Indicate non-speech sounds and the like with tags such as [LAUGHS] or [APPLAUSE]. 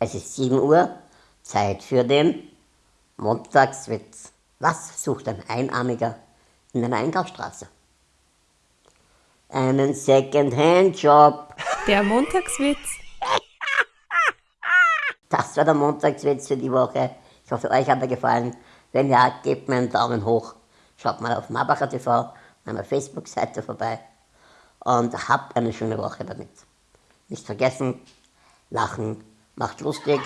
Es ist 7 Uhr, Zeit für den Montagswitz. Was sucht ein Einarmiger in einer Einkaufsstraße? Einen Second-Hand-Job. Der Montagswitz. [LAUGHS] Das war der Montagswitz für die Woche. Ich hoffe, euch hat er gefallen. Wenn ja, gebt mir einen Daumen hoch. Schaut mal auf Marbacher TV, meiner Facebook-Seite vorbei. Und habt eine schöne Woche damit. Nicht vergessen, lachen macht lustig.